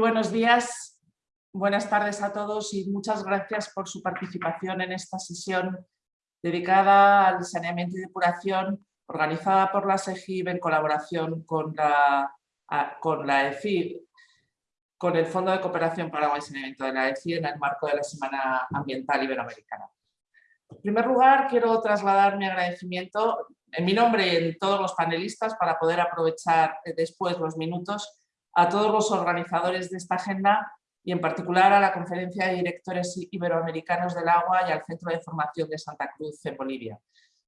buenos días, buenas tardes a todos y muchas gracias por su participación en esta sesión dedicada al saneamiento y depuración organizada por la SEGIB en colaboración con la, con la EFI, con el Fondo de Cooperación para el Saneamiento de la EFI en el marco de la Semana Ambiental Iberoamericana. En primer lugar, quiero trasladar mi agradecimiento en mi nombre y en todos los panelistas para poder aprovechar después los minutos a todos los organizadores de esta agenda y en particular a la Conferencia de Directores Iberoamericanos del Agua y al Centro de Formación de Santa Cruz en Bolivia,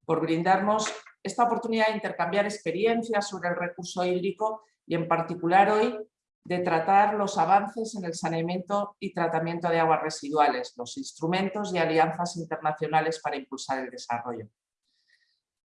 por brindarnos esta oportunidad de intercambiar experiencias sobre el recurso hídrico y en particular hoy de tratar los avances en el saneamiento y tratamiento de aguas residuales, los instrumentos y alianzas internacionales para impulsar el desarrollo.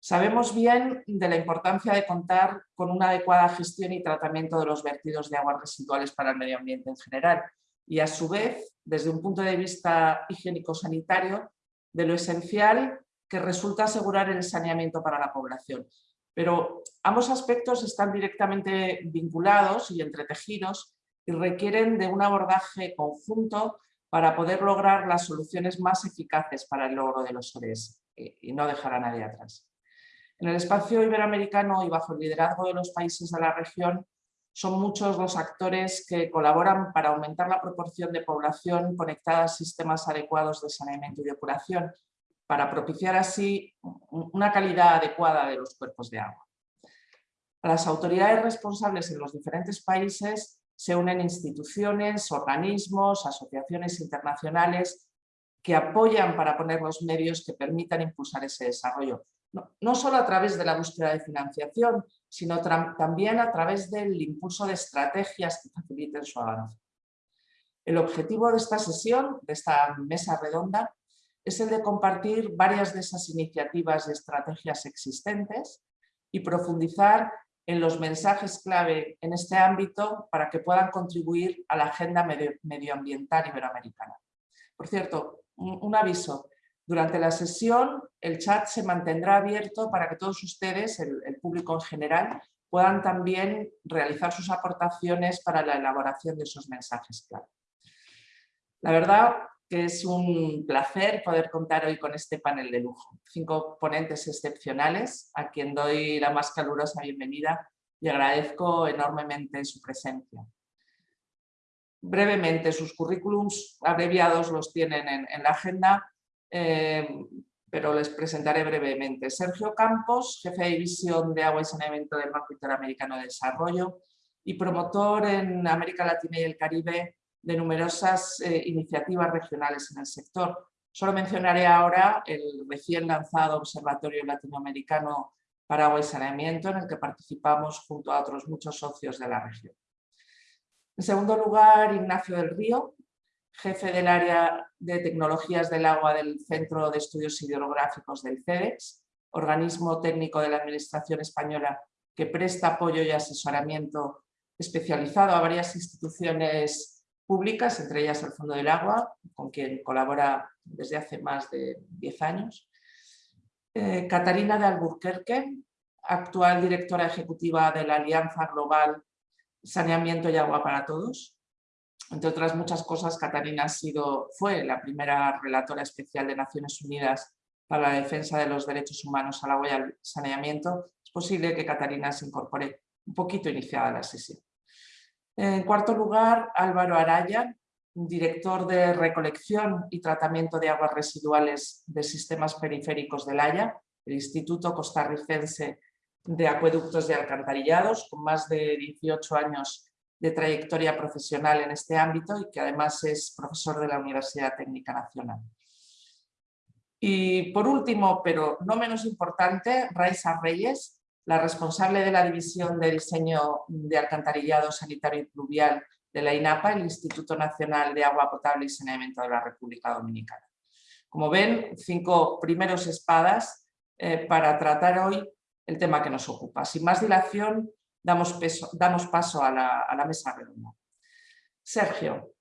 Sabemos bien de la importancia de contar con una adecuada gestión y tratamiento de los vertidos de aguas residuales para el medio ambiente en general y a su vez, desde un punto de vista higiénico-sanitario, de lo esencial que resulta asegurar el saneamiento para la población. Pero ambos aspectos están directamente vinculados y entretejidos y requieren de un abordaje conjunto para poder lograr las soluciones más eficaces para el logro de los ODS y no dejar a nadie atrás. En el espacio iberoamericano y bajo el liderazgo de los países de la región, son muchos los actores que colaboran para aumentar la proporción de población conectada a sistemas adecuados de saneamiento y depuración, para propiciar así una calidad adecuada de los cuerpos de agua. A las autoridades responsables en los diferentes países se unen instituciones, organismos, asociaciones internacionales que apoyan para poner los medios que permitan impulsar ese desarrollo, no, solo a través de la búsqueda de financiación, sino también a través del impulso de estrategias que faciliten su avance. El objetivo de esta sesión, de esta mesa redonda, es el de compartir varias de esas iniciativas y estrategias existentes y profundizar en los mensajes clave en este ámbito para que puedan contribuir a la agenda medioambiental iberoamericana. Por cierto, un aviso, durante la sesión el chat se mantendrá abierto para que todos ustedes, el, público en general, puedan también realizar sus aportaciones para la elaboración de esos mensajes clave. La verdad que es un placer poder contar hoy con este panel de lujo. Cinco ponentes excepcionales a quien doy la más calurosa bienvenida y agradezco enormemente su presencia. Brevemente, sus currículums abreviados los tienen en la agenda eh, pero les presentaré brevemente. Sergio Campos, jefe de división de agua y saneamiento del Banco Interamericano de Desarrollo y promotor en América Latina y el Caribe de numerosas eh, iniciativas regionales en el sector. Solo mencionaré ahora el recién lanzado Observatorio Latinoamericano para Agua y Saneamiento, en el que participamos junto a otros muchos socios de la región. En segundo lugar, Ignacio del Río, jefe del área de tecnologías del agua del Centro de Estudios Hidrográficos del CEDEX, organismo técnico de la Administración Española que presta apoyo y asesoramiento especializado a varias instituciones públicas, entre ellas el Fondo del Agua, con quien colabora desde hace más de 10 años. Eh, Catarina de Alburquerque, actual directora ejecutiva de la Alianza Global Saneamiento y Agua para Todos, entre otras muchas cosas, Catarina ha sido, fue la primera relatora especial de Naciones Unidas para la defensa de los derechos humanos al agua y al saneamiento. Es posible que Catarina se incorpore un poquito iniciada la sesión. En cuarto lugar, Álvaro Araya, director de recolección y tratamiento de aguas residuales de sistemas periféricos del Haya, el Instituto Costarricense de Acueductos y Alcantarillados, con más de 18 años de trayectoria profesional en este ámbito y que además es profesor de la Universidad Técnica Nacional. Y por último, pero no menos importante, Raiza Reyes, la responsable de la División de Diseño de Alcantarillado Sanitario y Pluvial de la INAPA, el Instituto Nacional de Agua Potable y Saneamiento de la República Dominicana. Como ven, cinco primeros espadas eh, para tratar hoy el tema que nos ocupa. Sin más dilación, damos, paso a la, mesa redonda. Sergio,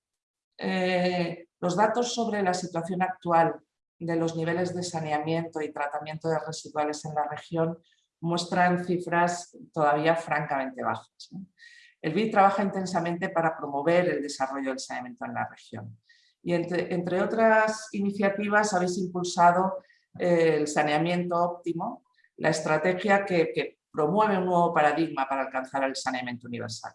eh, los datos sobre la situación actual de los niveles de saneamiento y tratamiento de residuales en la región muestran cifras todavía francamente bajas. el BID trabaja intensamente para promover el desarrollo del saneamiento en la región. Y entre, otras iniciativas habéis impulsado eh, el saneamiento óptimo, la estrategia que, promueve un nuevo paradigma para alcanzar el saneamiento universal.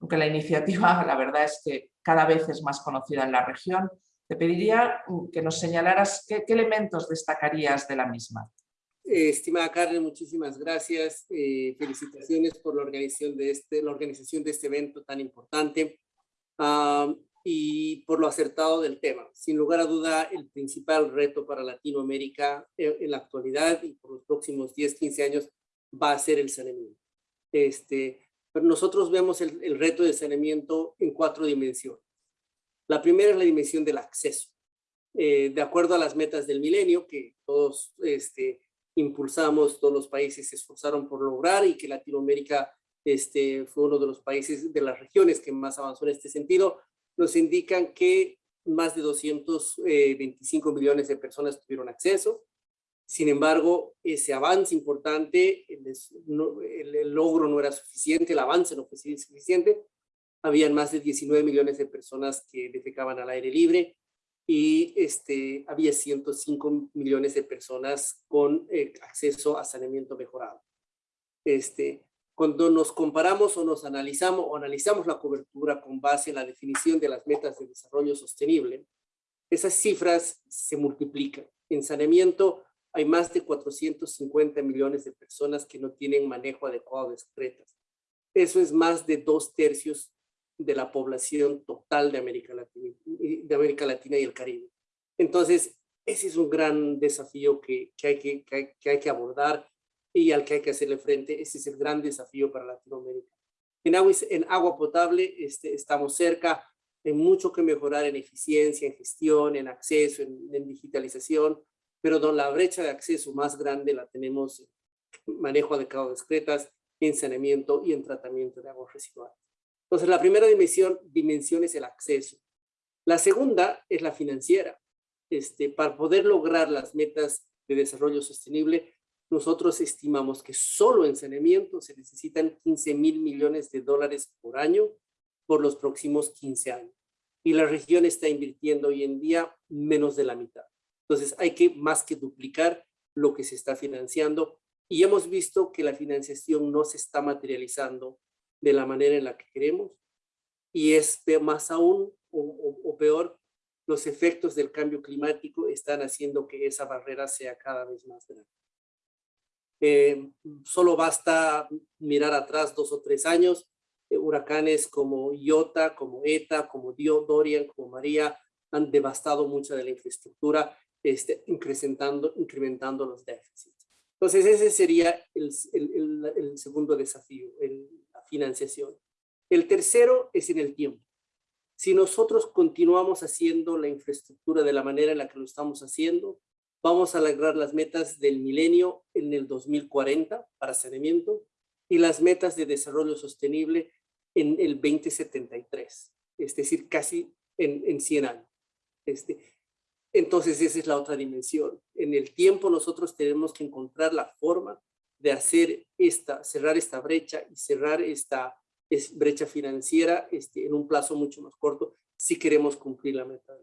Aunque la iniciativa, la verdad es que cada vez es más conocida en la región, te pediría que nos señalaras qué elementos destacarías de la misma. Eh, estimada Carmen, muchísimas gracias. Eh, felicitaciones por la organización de este, la organización de este evento tan importante ah, y por lo acertado del tema. Sin lugar a duda, el principal reto para Latinoamérica eh, en la actualidad y por los próximos 10, 15 años va a ser el saneamiento. Este, pero nosotros vemos el, el reto de saneamiento en cuatro dimensiones. La primera es la dimensión del acceso. de acuerdo a las metas del milenio, que todos este, impulsamos, todos los países se esforzaron por lograr y que Latinoamérica este, fue uno de los países de las regiones que más avanzó en este sentido, nos indican que más de 225 eh, millones de personas tuvieron acceso. Sin embargo, ese avance importante, el, logro no era suficiente, el avance no fue suficiente. Habían más de 19 millones de personas que defecaban al aire libre, y este, había 105 millones de personas con eh, acceso a saneamiento mejorado. Este, cuando nos comparamos o nos analizamos o analizamos la cobertura con base en la definición de las metas de desarrollo sostenible, esas cifras se multiplican. En saneamiento hay más de 450 millones de personas que no tienen manejo adecuado de excretas. Eso es más de dos tercios de la población total de América Latina, de América Latina y el Caribe. Entonces, ese es un gran desafío que, que, hay que, que, hay, que abordar y al que hay que hacerle frente. Ese es el gran desafío para Latinoamérica. En agua, en agua potable este, estamos cerca, hay mucho que mejorar en eficiencia, en gestión, en acceso, en, digitalización, pero don la brecha de acceso más grande la tenemos en manejo adecuado de excretas, en saneamiento y en tratamiento de aguas residuales. Entonces, la primera dimensión, dimensión es el acceso. La segunda es la financiera. Este, para poder lograr las metas de desarrollo sostenible, nosotros estimamos que solo en saneamiento se necesitan 15 mil millones de dólares por año por los próximos 15 años. Y la región está invirtiendo hoy en día menos de la mitad. Entonces hay que más que duplicar lo que se está financiando. Y hemos visto que la financiación no se está materializando de la manera en la que queremos. Y es más aún o, peor, los efectos del cambio climático están haciendo que esa barrera sea cada vez más grande. Eh, solo basta mirar atrás dos o tres años, eh, huracanes como Iota, como Eta, como Dio, Dorian, como María, han devastado mucha de la infraestructura, este, incrementando, incrementando los déficits. Entonces ese sería el, el, el segundo desafío, el, financiación. El tercero es en el tiempo. Si nosotros continuamos haciendo la infraestructura de la manera en la que lo estamos haciendo, vamos a lograr las metas del milenio en el 2040 para saneamiento y las metas de desarrollo sostenible en el 2073, es decir, casi en, en 100 años. Este, entonces esa es la otra dimensión. En el tiempo nosotros tenemos que encontrar la forma de hacer esta, cerrar esta brecha y cerrar esta brecha financiera este, en un plazo mucho más corto si queremos cumplir la meta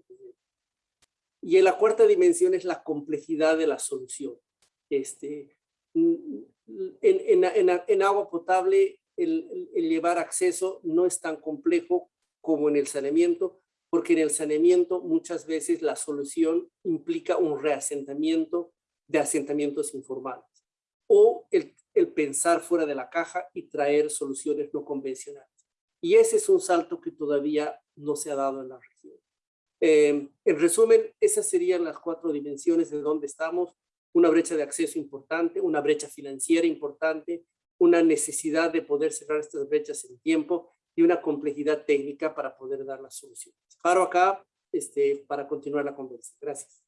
Y en la cuarta dimensión es la complejidad de la solución. Este, en agua potable el, el, llevar acceso no es tan complejo como en el saneamiento, porque en el saneamiento muchas veces la solución implica un reasentamiento de asentamientos informales o el, pensar fuera de la caja y traer soluciones no convencionales. Y ese es un salto que todavía no se ha dado en la región. Em, en resumen, esas serían las cuatro dimensiones de donde estamos. Una brecha de acceso importante, una brecha financiera importante, una necesidad de poder cerrar estas brechas en tiempo y una complejidad técnica para poder dar las soluciones. Paro acá este, para continuar la conversación. Gracias.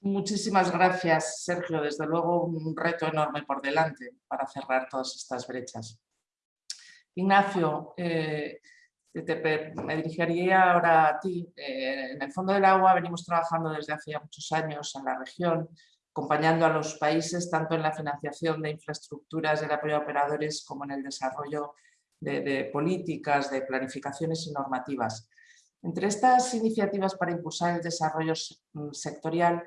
Muchísimas gracias, Sergio. Desde luego un reto enorme por delante para cerrar todas estas brechas. Ignacio, eh, me dirigiría ahora a ti. Eh, en el Fondo del Agua venimos trabajando desde hace muchos años en la región, acompañando a los países tanto en la financiación de infraestructuras y el apoyo a operadores como en el desarrollo de, políticas, de planificaciones y normativas. Entre estas iniciativas para impulsar el desarrollo mm, sectorial,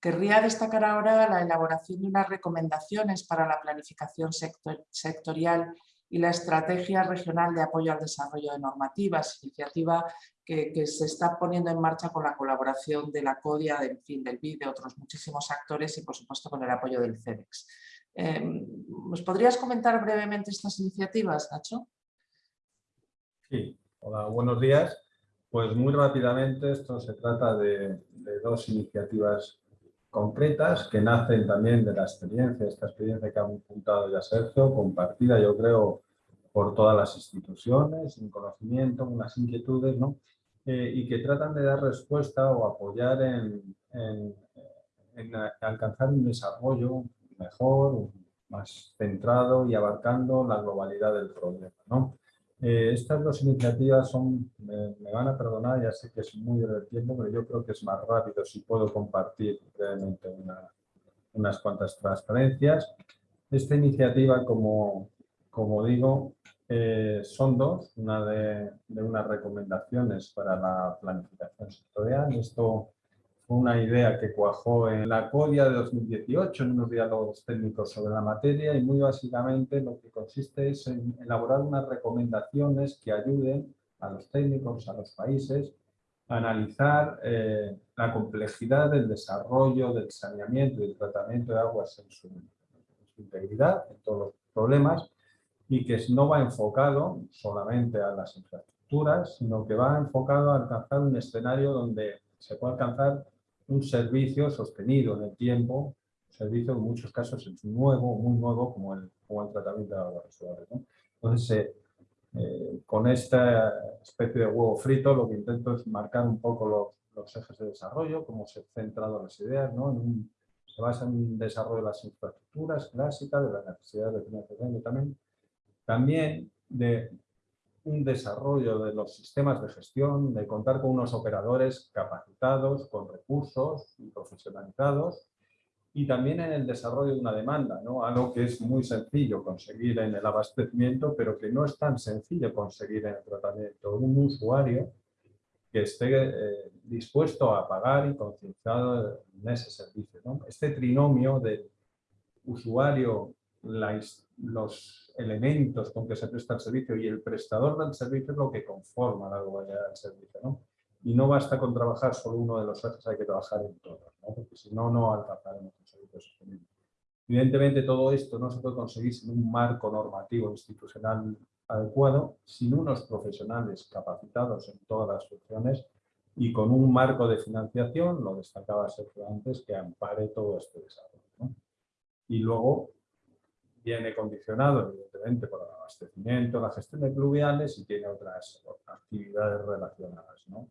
querría destacar ahora la elaboración de unas recomendaciones para la planificación sectorial y la Estrategia Regional de Apoyo al Desarrollo de Normativas, iniciativa que, se está poniendo en marcha con la colaboración de la CODIA, del, fin, del BID, de otros muchísimos actores y por supuesto con el apoyo del CEDEX. Em, ¿Nos podrías comentar brevemente estas iniciativas, Nacho? Sí, hola, buenos días. Pues muy rápidamente, esto se trata de, dos iniciativas concretas que nacen también de la experiencia, esta experiencia que ha apuntado ya Sergio, compartida yo creo por todas las instituciones, un conocimiento, unas inquietudes, ¿no? Eh, y que tratan de dar respuesta o apoyar en, alcanzar un desarrollo mejor, más centrado y abarcando la globalidad del problema. ¿no? Eh, estas dos iniciativas son, me, van a perdonar, ya sé que es muy del tiempo, pero yo creo que es más rápido si puedo compartir brevemente unas cuantas transparencias. Esta iniciativa, como, como digo, eh, son dos, una de, de, unas recomendaciones para la planificación sectorial. Esto una idea que cuajó en la CODIA de 2018, en unos diálogos técnicos sobre la materia y muy básicamente lo que consiste es en elaborar unas recomendaciones que ayuden a los técnicos, a los países, a analizar eh, la complejidad del desarrollo, del saneamiento y del tratamiento de aguas en su, integridad, en todos los problemas, y que no va enfocado solamente a las infraestructuras, sino que va enfocado a alcanzar un escenario donde se puede alcanzar un servicio sostenido en el tiempo, un servicio en muchos casos es nuevo, muy nuevo, como el, tratamiento de aguas residuales. Entonces, eh, eh, con esta especie de huevo frito, lo que intento es marcar un poco los, ejes de desarrollo, cómo se han centrado las ideas, ¿no? se basa en un desarrollo de las infraestructuras clásicas, de la necesidad de financiación también, también de un desarrollo de los sistemas de gestión, de contar con unos operadores capacitados, con recursos y profesionalizados, y también en el desarrollo de una demanda, ¿no? algo que es muy sencillo conseguir en el abastecimiento, pero que no es tan sencillo conseguir en el tratamiento. Un usuario que esté eh, dispuesto a pagar y concienciado en ese servicio. ¿no? Este trinomio de usuario, la, los elementos con que se presta el servicio y el prestador del servicio es lo que conforma la globalidad del servicio. ¿no? Y no basta con trabajar solo uno de los ejes, hay que trabajar en todos, ¿no? porque si no, no alcanzaremos un servicio sostenible. Evidentemente todo esto no se puede conseguir sin un marco normativo institucional adecuado, sin unos profesionales capacitados en todas las funciones y con un marco de financiación, lo destacaba Sergio antes, que ampare todo este desarrollo. ¿no? Y luego viene condicionado evidentemente por el abastecimiento, la gestión de pluviales y tiene otras actividades relacionadas. ¿no?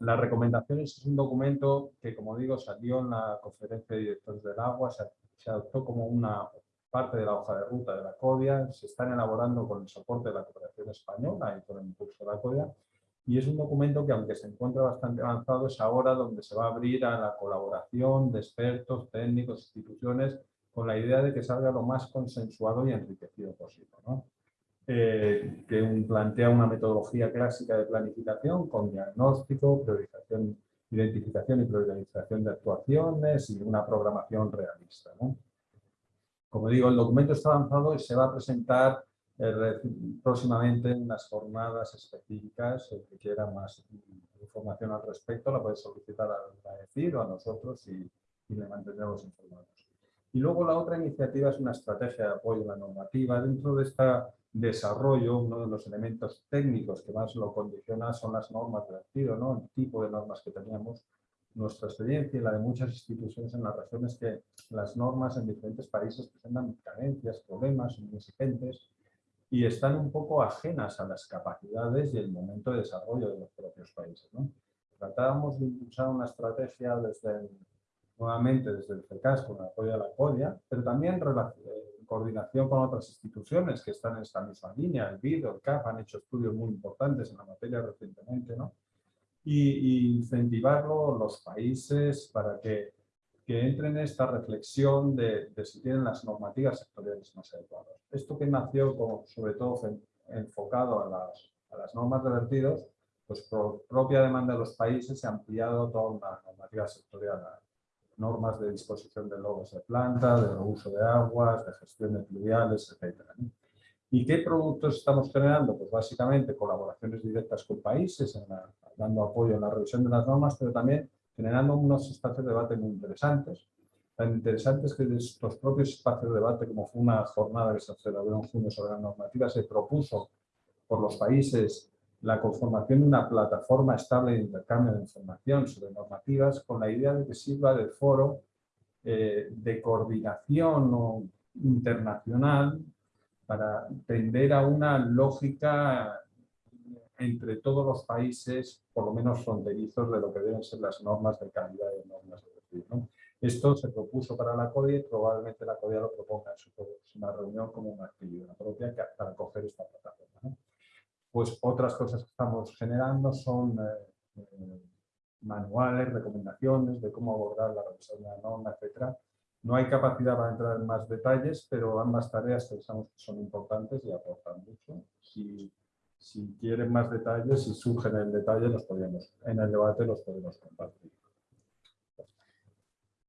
Las recomendaciones es un documento que, como digo, salió en la conferencia de directores del agua, se, adoptó como una parte de la hoja de ruta de la CODIA, se están elaborando con el soporte de la cooperación española y con el impulso de la CODIA, y es un documento que, aunque se encuentra bastante avanzado, es ahora donde se va a abrir a la colaboración de expertos, técnicos, instituciones, con la idea de que salga lo más consensuado y enriquecido posible. Eh, que plantea una metodología clásica de planificación con diagnóstico, priorización, identificación y priorización de actuaciones y una programación realista. Como digo, el documento está avanzado y se va a presentar eh, próximamente en unas jornadas específicas. El que quiera más información al respecto la puede solicitar a, decir o a nosotros y, y le mantendremos informados. Y luego la otra iniciativa es una estrategia de apoyo a la normativa. Dentro de este desarrollo, uno de los elementos técnicos que más lo condiciona son las normas de vertido, ¿no? el tipo de normas que teníamos. Nuestra experiencia y la de muchas instituciones en la región es que las normas en diferentes países presentan carencias, problemas, son exigentes y están un poco ajenas a las capacidades y el momento de desarrollo de los propios países. ¿no? Tratábamos de impulsar una estrategia desde el nuevamente desde el FECAS con el apoyo de la CODIA, pero también en eh, coordinación con otras instituciones que están en esta misma línea, el BID el CAP han hecho estudios muy importantes en la materia recientemente, ¿no? Y, incentivarlo los países para que, que entren en esta reflexión de, de, si tienen las normativas sectoriales más adecuadas. Esto que nació como, sobre todo enfocado a las, a las normas de vertidos, pues por propia demanda de los países se ha ampliado toda una normativa sectorial normas de disposición de logos de planta, de uso de aguas, de gestión de fluviales, etc. ¿Y qué productos estamos generando? Pues básicamente colaboraciones directas con países, dando apoyo en la revisión de las normas, pero también generando unos espacios de debate muy interesantes. Tan interesantes que estos propios espacios de debate, como fue una jornada que se celebró en junio sobre la normativa, se propuso por los países la conformación de una plataforma estable de intercambio de información sobre normativas con la idea de que sirva de foro eh, de coordinación internacional para tender a una lógica entre todos los países, por lo menos fronterizos, de lo que deben ser las normas de calidad y normas de Esto se propuso para la CODIA y probablemente la CODIA lo proponga en su próxima reunión como una actividad propia para coger esta plataforma. Pues otras cosas que estamos generando son eh, eh, manuales, recomendaciones de cómo abordar la revisión de la norma, etc. No hay capacidad para entrar en más detalles, pero ambas tareas pensamos que son importantes y aportan mucho. Si, quieren más detalles, si surgen en el detalle, los podemos, en el debate los podemos compartir.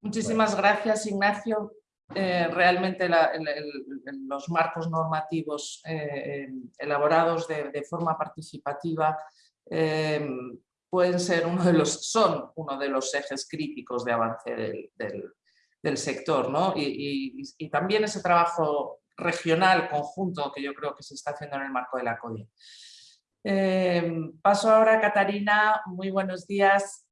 Muchísimas gracias, Ignacio. Eh, realmente los marcos normativos eh, elaborados de, forma participativa eh, pueden ser uno de los, son uno de los ejes críticos de avance del, sector. ¿no? Y, también ese trabajo regional conjunto que yo creo que se está haciendo en el marco de la CODI. paso ahora a Catarina, muy buenos días,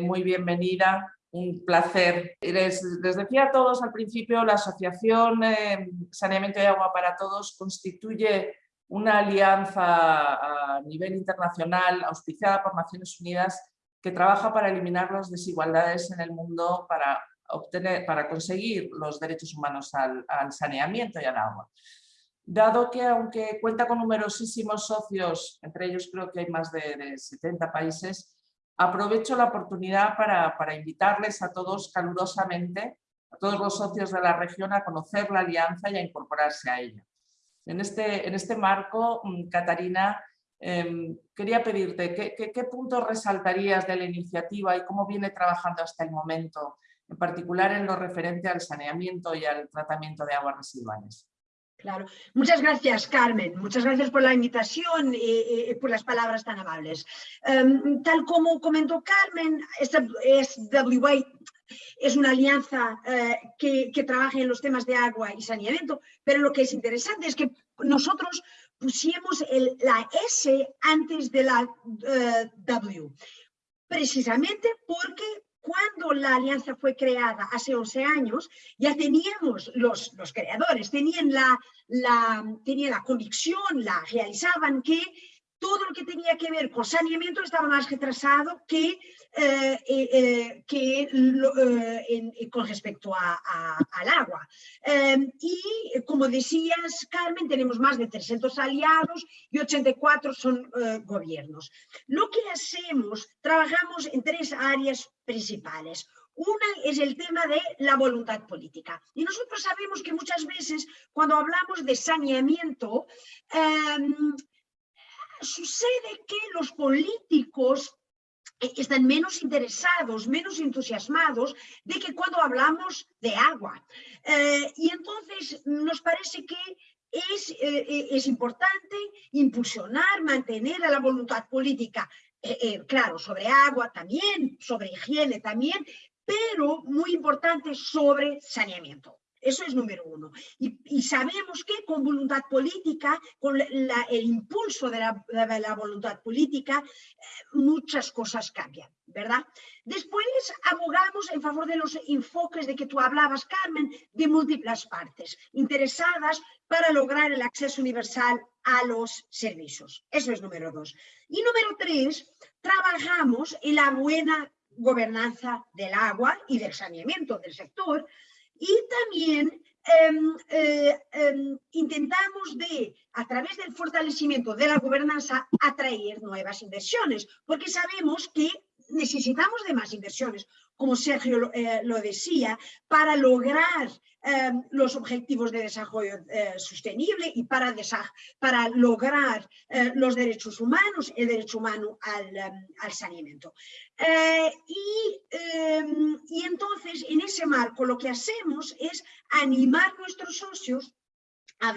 muy bienvenida un placer. Les, decía a todos al principio, la Asociación eh, Saneamiento y Agua para Todos constituye una alianza a nivel internacional auspiciada por Naciones Unidas que trabaja para eliminar las desigualdades en el mundo para, obtener, para conseguir los derechos humanos al, saneamiento y al agua. Dado que aunque cuenta con numerosísimos socios, entre ellos creo que hay más de, de 70 países, Aprovecho la oportunidad para, invitarles a todos calurosamente, a todos los socios de la región, a conocer la alianza y a incorporarse a ella. En este, en este marco, mm, Catarina, em, quería pedirte, ¿qué, qué, puntos resaltarías de la iniciativa y cómo viene trabajando hasta el momento, en particular en lo referente al saneamiento y al tratamiento de aguas residuales? Claro. Muchas gracias, Carmen. Muchas gracias por la invitación y, por las palabras tan amables. Em, tal como comentó Carmen, SWA es una alianza eh, que, trabaja en los temas de agua y saneamiento, pero lo que es interesante es que nosotros pusimos la S antes de la eh, W, precisamente porque cuando la alianza fue creada hace 11 años, ya teníamos los, los creadores, tenían la, la, tenían la convicción, la realizaban que todo lo que tenía que ver con saneamiento estaba más retrasado que, eh, eh, eh, que con respecto al agua. Em, y como decías, Carmen, tenemos más de 300 aliados y 84 son gobiernos. Lo que hacemos, trabajamos en tres áreas principales. Una es el tema de la voluntad política. Y nosotros sabemos que muchas veces cuando hablamos de saneamiento, em, sucede que los políticos están menos interesados, menos entusiasmados de que cuando hablamos de agua. Eh, y entonces nos parece que es, eh, es importante impulsionar, mantener a la voluntad política, eh, claro, sobre agua también, sobre higiene también, pero muy importante sobre saneamiento. Eso es número uno. Y, sabemos que con voluntad política, con el impulso de la, voluntad política, eh, muchas cosas cambian, ¿verdad? Después abogamos en favor de los enfoques de que tú hablabas, Carmen, de múltiples partes, interesadas para lograr el acceso universal a los servicios. Eso es número dos. Y número tres, trabajamos en la buena gobernanza del agua y del saneamiento del sector, y también em, eh, em, intentamos de, a través del fortalecimiento de la gobernanza, atraer nuevas inversiones, porque sabemos que necesitamos de más inversiones, como Sergio lo eh, decía, para lograr Em, los objetivos de desarrollo eh, sostenible y para, para lograr eh, los derechos humanos, el derecho humano al, em, saneamiento. Eh, y, em, y entonces, en ese marco, lo que hacemos es animar a nuestros socios a,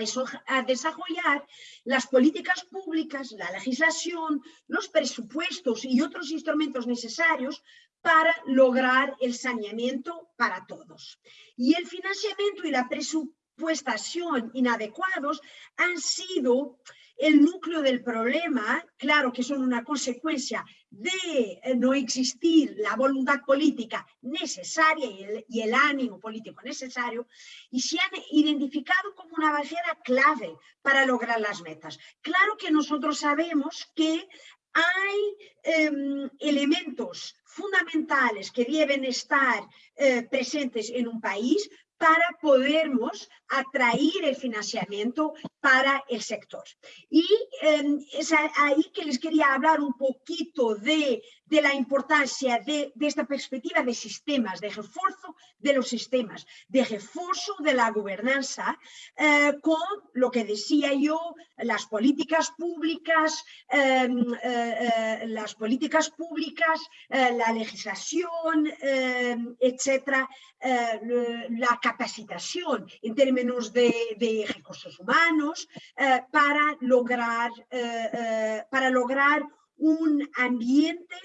desarrollar las políticas públicas, la legislación, los presupuestos y otros instrumentos necesarios para lograr el saneamiento para todos. Y el financiamiento y la presupuestación inadecuados han sido el núcleo del problema, claro que son una consecuencia de eh, no existir la voluntad política necesaria y el, y el, ánimo político necesario, y se han identificado como una barrera clave para lograr las metas. Claro que nosotros sabemos que hay em, elementos fundamentales que deben estar eh, presentes en un país para podermos atraer el financiamiento para el sector. Y em, es ahí que les quería hablar un poquito de, de la importancia de, de, esta perspectiva de sistemas, de refuerzo de los sistemas, de refuerzo de la gobernanza, eh, con lo que decía yo, las políticas públicas, em, eh, eh, las políticas públicas, la legislación, em, etcétera, la capacitación en términos de, de recursos humanos, eh, para, lograr, eh, eh, para lograr un ambiente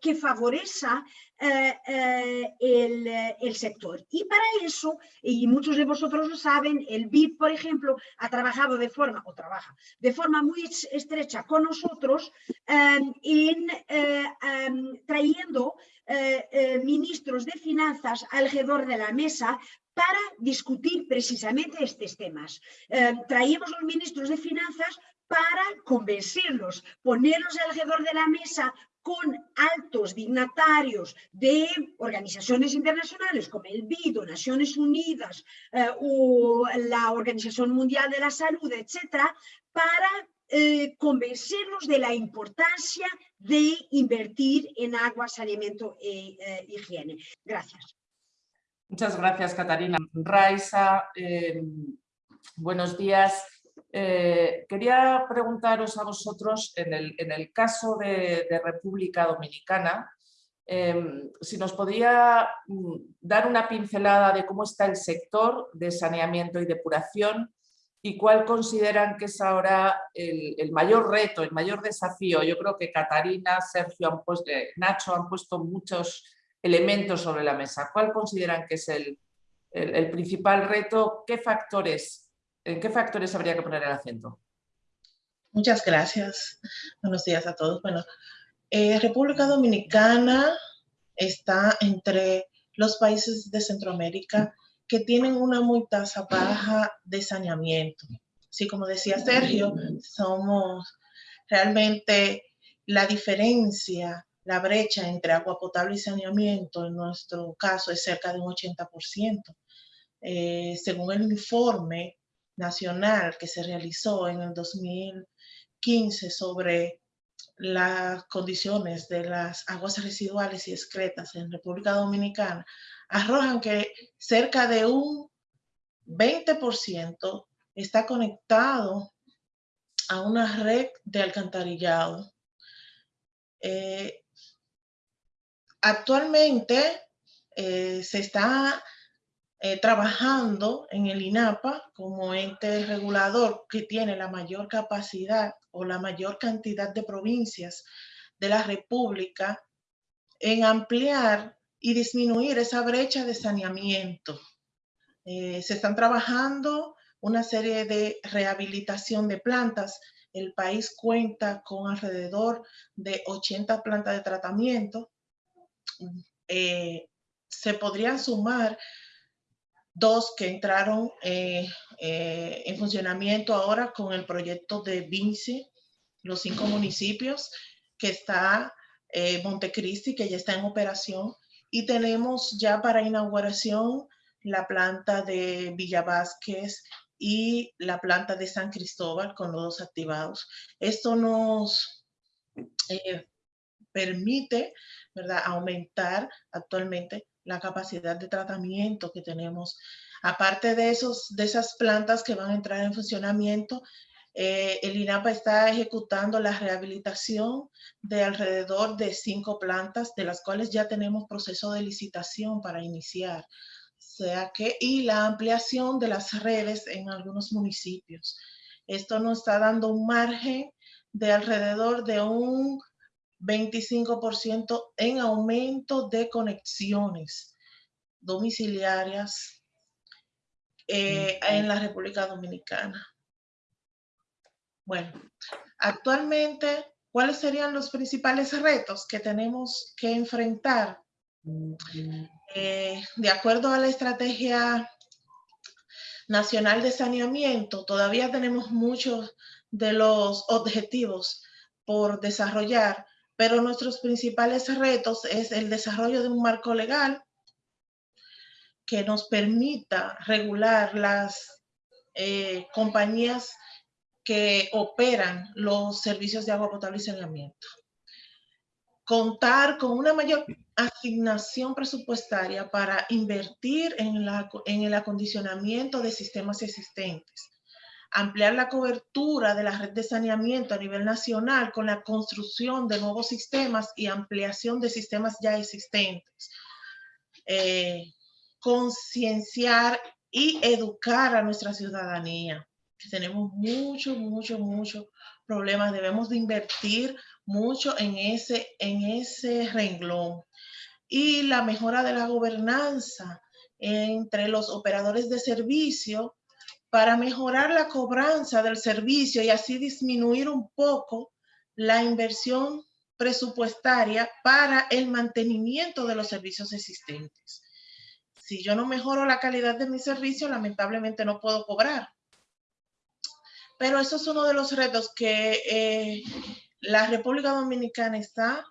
que favorezca el, el, sector. Y para eso, y muchos de vosotros lo saben, el BID, por ejemplo, ha trabajado de forma, o trabaja, de forma muy estrecha con nosotros en trayendo ministros de finanzas alrededor de la mesa para discutir precisamente estos temas. Eh, traíamos los ministros de Finanzas para convencerlos, ponerlos alrededor de la mesa con altos dignatarios de organizaciones internacionales como el BID o Naciones Unidas eh, o la Organización Mundial de la Salud, etcétera, para eh, convencerlos de la importancia de invertir en agua, saneamiento e higiene. Gracias. Muchas gracias, Catarina. Raisa, eh, buenos días. Eh, quería preguntaros a vosotros, en el, caso de, República Dominicana, eh, si nos podía mm, dar una pincelada de cómo está el sector de saneamiento y depuración y cuál consideran que es ahora el, mayor reto, el mayor desafío. Yo creo que Catarina, Sergio, han puesto, Nacho han puesto muchos elementos sobre la mesa. ¿Cuál consideran que es el, principal reto? ¿Qué factores, ¿En qué factores habría que poner el acento? Muchas gracias. Buenos días a todos. Bueno, eh, República Dominicana está entre los países de Centroamérica que tienen una muy tasa baja de saneamiento. Así como decía Sergio, somos realmente la diferencia la brecha entre agua potable y saneamiento en nuestro caso es cerca de un 80%. Eh, según el informe nacional que se realizó en el 2015 sobre las condiciones de las aguas residuales y excretas en República Dominicana, arrojan que cerca de un 20% está conectado a una red de alcantarillado. Eh, Actualmente eh, se está eh, trabajando en el INAPA como ente regulador que tiene la mayor capacidad o la mayor cantidad de provincias de la República en ampliar y disminuir esa brecha de saneamiento. Eh, se están trabajando una serie de rehabilitación de plantas. El país cuenta con alrededor de 80 plantas de tratamiento eh, se podrían sumar dos que entraron eh, eh, en funcionamiento ahora con el proyecto de Vinci, los cinco municipios, que está Montecristi, que ya está en operación, y tenemos ya para inauguración la planta de Villa Vázquez y la planta de San Cristóbal con los dos activados. Esto nos permite ¿verdad? Aumentar actualmente la capacidad de tratamiento que tenemos. Aparte de, esos, de esas plantas que van a entrar en funcionamiento, eh, el INAPA está ejecutando la rehabilitación de alrededor de cinco plantas, de las cuales ya tenemos proceso de licitación para iniciar. sea que, y la ampliación de las redes en algunos municipios. Esto nos está dando un margen de alrededor de un 25% en aumento de conexiones domiciliarias eh, en la República Dominicana. Bueno, actualmente, ¿cuáles serían los principales retos que tenemos que enfrentar? Eh, de acuerdo a la estrategia nacional de saneamiento, todavía tenemos muchos de los objetivos por desarrollar, pero nuestros principales retos es el desarrollo de un marco legal que nos permita regular las eh, compañías que operan los servicios de agua potable y saneamiento. Contar con una mayor asignación presupuestaria para invertir en, el acondicionamiento de sistemas existentes. Ampliar la cobertura de la red de saneamiento a nivel nacional con la construcción de nuevos sistemas y ampliación de sistemas ya existentes. Eh, concienciar y educar a nuestra ciudadanía tenemos mucho, mucho, mucho problemas. Debemos de invertir mucho en ese, en ese renglón. Y la mejora de la gobernanza entre los operadores de servicio para mejorar la cobranza del servicio y así disminuir un poco la inversión presupuestaria para el mantenimiento de los servicios existentes. Si yo no mejoro la calidad de mi servicio, lamentablemente no puedo cobrar. Pero eso es uno de los retos que eh, la República Dominicana está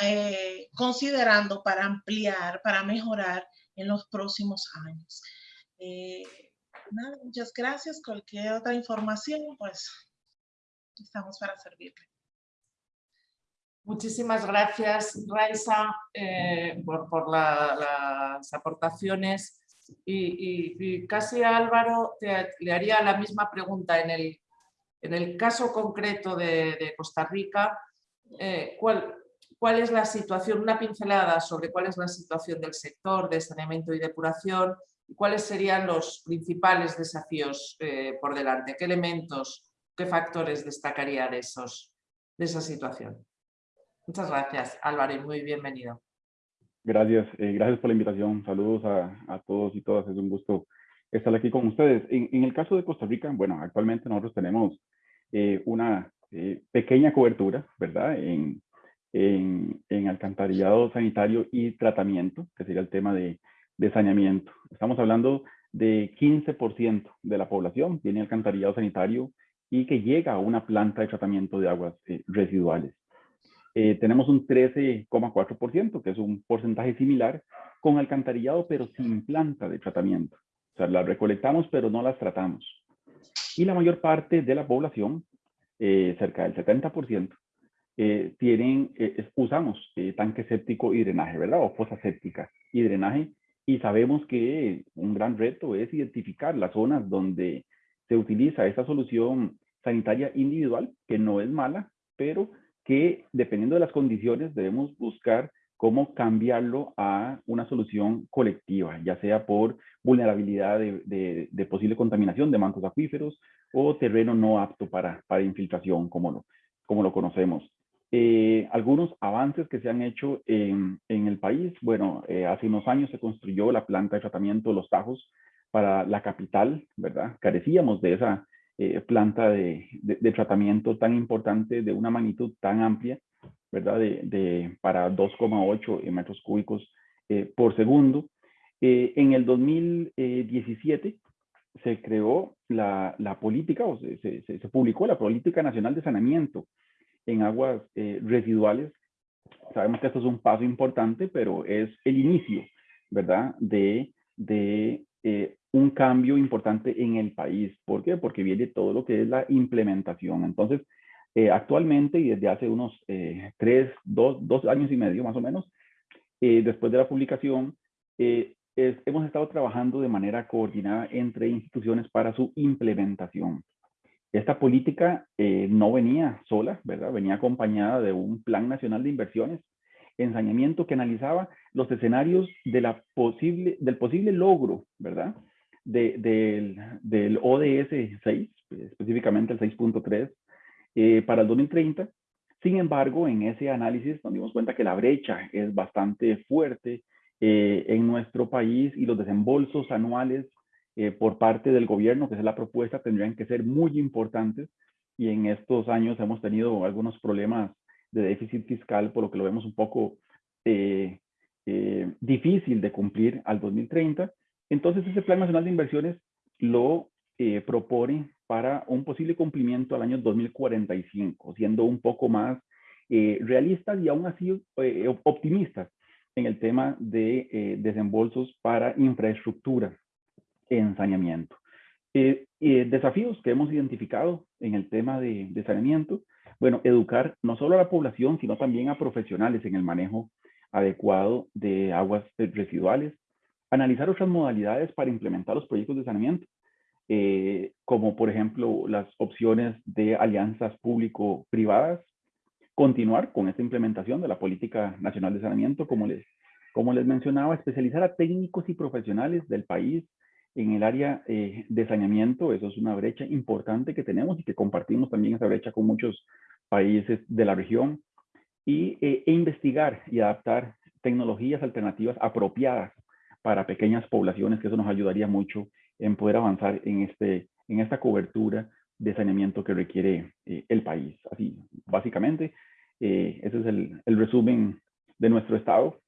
eh, considerando para ampliar, para mejorar en los próximos años. Eh, muchas gracias. Cualquier otra información, pues estamos para servirle. Muchísimas gracias, Raisa, por, las aportaciones. Y, casi a Álvaro le haría la misma pregunta en el, en el caso concreto de, Costa Rica, eh, ¿cuál, ¿cuál es la situación, una pincelada sobre cuál es la situación del sector de saneamiento y depuración cuáles serían los principales desafíos eh, por delante? ¿Qué elementos, qué factores destacaría de, esos, de esa situación? Muchas gracias, Álvaro, y muy bienvenido. Gracias, eh, gracias por la invitación. Saludos a, todos y todas. Es un gusto estar aquí con ustedes. En, el caso de Costa Rica, bueno, actualmente nosotros tenemos eh, una eh, pequeña cobertura, ¿verdad? En, en, alcantarillado sanitario y tratamiento, que sería el tema de, de saneamiento. Estamos hablando de 15% de la población tiene alcantarillado sanitario y que llega a una planta de tratamiento de aguas residuales. Eh, tenemos un 13,4%, que es un porcentaje similar con alcantarillado, pero sin planta de tratamiento. O sea, las recolectamos, pero no las tratamos. Y la mayor parte de la población, eh, cerca del 70%, eh, tienen, usamos tanque séptico y drenaje, ¿verdad? O fosa séptica y drenaje. Y sabemos que un gran reto es identificar las zonas donde se utiliza esta solución sanitaria individual, que no es mala, pero que dependiendo de las condiciones debemos buscar cómo cambiarlo a una solución colectiva, ya sea por vulnerabilidad de, posible contaminación de mancos acuíferos o terreno no apto para, para infiltración, como lo, como lo conocemos. Eh, algunos avances que se han hecho en, en el país, bueno, eh, hace unos años se construyó la planta de tratamiento Los Tajos para la capital, ¿verdad? Carecíamos de esa eh, planta de, tratamiento tan importante, de una magnitud tan amplia, ¿verdad? De, para 2,8 metros cúbicos eh, por segundo. Eh, en el 2017 se creó la, política, o se, se, publicó la Política Nacional de Saneamiento en aguas residuales. Sabemos que esto es un paso importante, pero es el inicio, ¿verdad? De, de un cambio importante en el país. ¿Por qué? Porque viene todo lo que es la implementación. Entonces, Eh, actualmente y desde hace unos eh, tres, dos, dos, años y medio más o menos, eh, después de la publicación, hemos estado trabajando de manera coordinada entre instituciones para su implementación. Esta política no venía sola, ¿verdad? Venía acompañada de un plan nacional de inversiones ensañamiento que analizaba los escenarios del posible logro, ¿verdad? del, del, ODS 6, específicamente el 6.3, eh, para el 2030. Sin embargo, en ese análisis nos dimos cuenta que la brecha es bastante fuerte eh, en nuestro país y los desembolsos anuales eh, por parte del gobierno, que es la propuesta, tendrían que ser muy importantes. Y en estos años hemos tenido algunos problemas de déficit fiscal, por lo que lo vemos un poco eh, eh, difícil de cumplir al 2030. Entonces, ese Plan Nacional de Inversiones lo eh, propone para un posible cumplimiento al año 2045, siendo un poco más realistas y aún así optimistas en el tema de desembolsos para infraestructura en saneamiento. desafíos que hemos identificado en el tema de, de saneamiento. Bueno, educar no solo a la población, sino también a profesionales en el manejo adecuado de aguas residuales, analizar otras modalidades para implementar los proyectos de saneamiento, eh, como por ejemplo las opciones de alianzas público-privadas, continuar con esta implementación de la Política Nacional de Saneamiento, como les, como les mencionaba, especializar a técnicos y profesionales del país en el área eh, de saneamiento, eso es una brecha importante que tenemos y que compartimos también esa brecha con muchos países de la región y, eh, e investigar y adaptar tecnologías alternativas apropiadas para pequeñas poblaciones, que eso nos ayudaría mucho en poder avanzar en, este, en esta cobertura de saneamiento que requiere eh, el país. Así, básicamente, eh, ese es el, el, resumen de nuestro estado,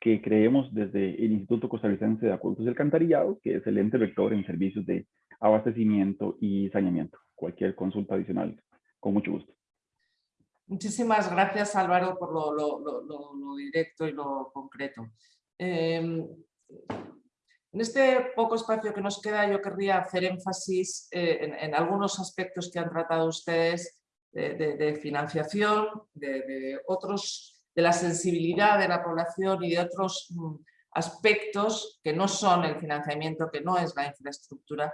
que creemos desde el Instituto Costarricense de Acueductos y Alcantarillado, que es el ente rector en servicios de abastecimiento y saneamiento. Cualquier consulta adicional con mucho gusto. Muchísimas gracias Álvaro por lo, directo y lo concreto. Em, en este poco espacio que nos queda yo querría hacer énfasis eh, en, algunos aspectos que han tratado ustedes de, financiación, de, otros, de la sensibilidad de la población y de otros mm, aspectos que no son el financiamiento, que no es la infraestructura,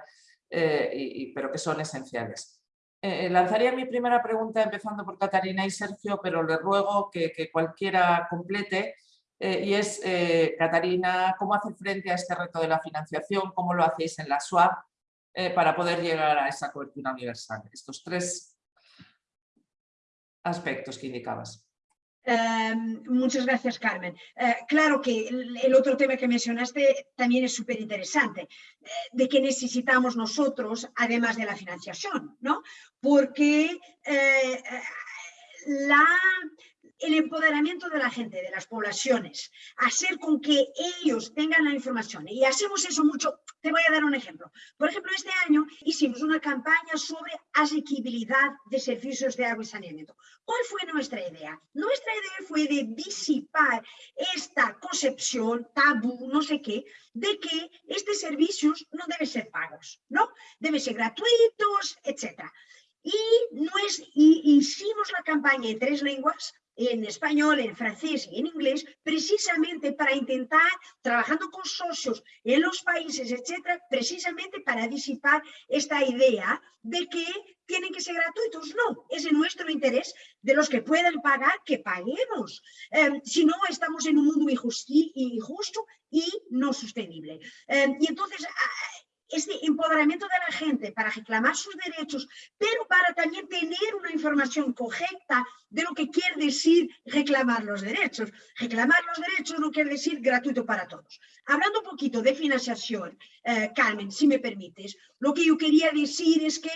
eh, pero que son esenciales. Eh, lanzaría mi primera pregunta empezando por Catarina y Sergio, pero le ruego que, cualquiera complete. Eh, y es, eh, Catarina, ¿cómo hace frente a este reto de la financiación? ¿Cómo lo hacéis en la SWAP para poder llegar a esa cobertura universal? Estos tres aspectos que indicabas. Em, muchas gracias, Carmen. Eh, claro que el, otro tema que mencionaste también es súper interesante, eh, de que necesitamos nosotros, además de la financiación, ¿no? Porque eh, la, el empoderamiento de la gente, de las poblaciones, hacer con que ellos tengan la información. Y hacemos eso mucho. Te voy a dar un ejemplo. Por ejemplo, este año hicimos una campaña sobre asequibilidad de servicios de agua y saneamiento. ¿Cuál fue nuestra idea? Nuestra idea fue de disipar esta concepción, tabú, no sé qué, de que estos servicios no deben ser pagos, ¿no? Deben ser gratuitos, etc. Y, no es, y hicimos la campaña en tres lenguas, en español, en francés y en inglés, precisamente para intentar, trabajando con socios en los países, etcétera, precisamente para disipar esta idea de que tienen que ser gratuitos. No, es en nuestro interés de los que puedan pagar, que paguemos. Em, si no, estamos en un mundo injusto y no sostenible. Em, y entonces, este empoderamiento de la gente para reclamar sus derechos, pero para también tener una información correcta de lo que quiere decir reclamar los derechos. Reclamar los derechos no quiere decir gratuito para todos. Hablando un poquito de financiación, eh, Carmen, si me permites, lo que yo quería decir es que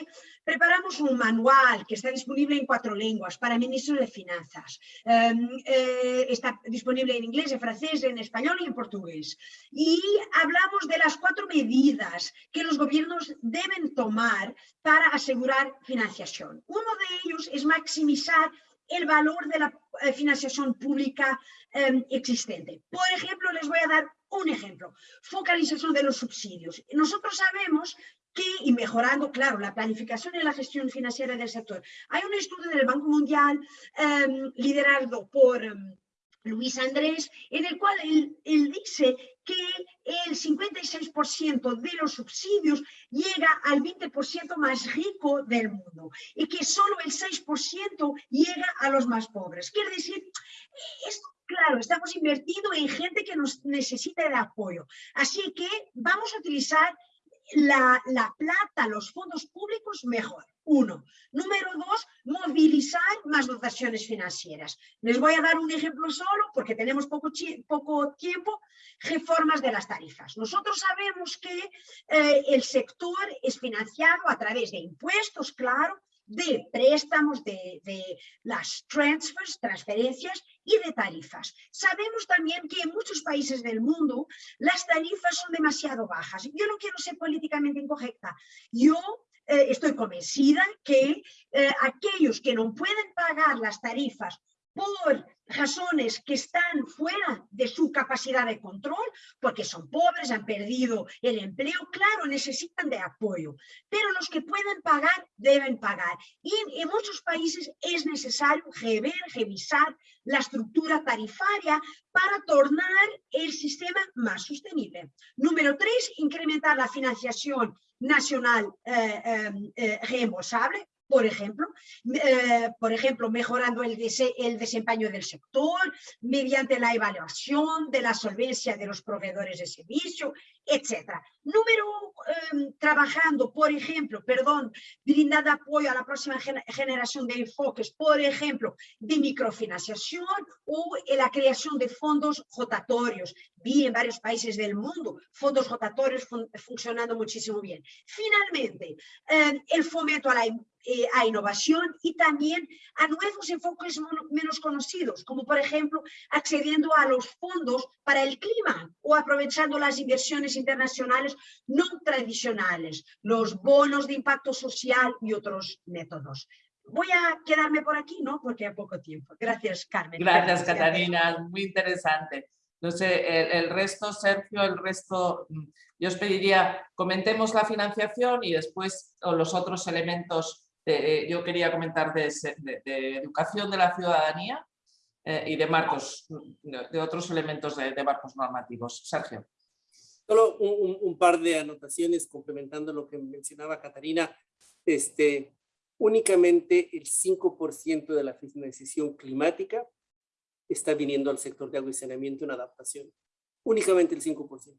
preparamos un manual que está disponible en cuatro lenguas para ministros de finanzas. Em, eh, está disponible en inglés, en francés, en español y en portugués. Y hablamos de las cuatro medidas que los gobiernos deben tomar para asegurar financiación. Uno de ellos es maximizar el valor de la eh, financiación pública em, existente. Por ejemplo, les voy a dar un ejemplo, focalización de los subsidios. Nosotros sabemos que, y mejorando, claro, la planificación y la gestión financiera del sector. Hay un estudio del Banco Mundial em, liderado por em, Luis Andrés, en el cual él, dice que el 56% de los subsidios llega al 20% más rico del mundo y que solo el 6% llega a los más pobres. Quiere decir, esto claro, estamos invirtiendo en gente que nos necesita de apoyo. Así que vamos a utilizar la, la plata, los fondos públicos mejor. Uno. Número dos, movilizar más dotaciones financieras. Les voy a dar un ejemplo solo porque tenemos poco, poco tiempo. Reformas de las tarifas. Nosotros sabemos que eh, el sector es financiado a través de impuestos, claro, de préstamos, de, de, las transfers, transferencias y de tarifas. Sabemos también que en muchos países del mundo las tarifas son demasiado bajas. Yo no quiero ser políticamente incorrecta. Yo eh, estoy convencida que eh, aquellos que no pueden pagar las tarifas por razones que están fuera de su capacidad de control, porque son pobres, han perdido el empleo, claro, necesitan de apoyo, pero los que pueden pagar deben pagar. Y en, muchos países es necesario rever, revisar la estructura tarifaria para tornar el sistema más sostenible. Número tres, incrementar la financiación nacional eh, eh, eh reembolsable, por ejemplo, eh, por ejemplo mejorando el, el, desempeño del sector mediante la evaluación de la solvencia de los proveedores de servicio, etc. Número, em, trabajando, por ejemplo, perdón, brindando apoyo a la próxima generación de enfoques, por ejemplo, de microfinanciación o en la creación de fondos rotatorios. Vi en varios países del mundo fondos rotatorios funcionando muchísimo bien. Finalmente, em, el fomento a la eh, a innovación y también a nuevos enfoques menos conocidos, como por ejemplo accediendo a los fondos para el clima o aprovechando las inversiones internacionales no tradicionales, los bonos de impacto social y otros métodos. Voy a quedarme por aquí, ¿no? Porque hay poco tiempo. Gracias, Carmen. Gracias, Catarina. Muy interesante. No sé, el, resto, Sergio, el resto, mm, yo os pediría, comentemos la financiación y después los otros elementos eh, yo quería comentar de, educación de la ciudadanía eh, y de marcos, de, otros elementos de, marcos normativos. Sergio. Solo un, par de anotaciones complementando lo que mencionaba Catarina. Este, únicamente el 5% de la financiación climática está viniendo al sector de agua y saneamiento en adaptación. Únicamente el 5%.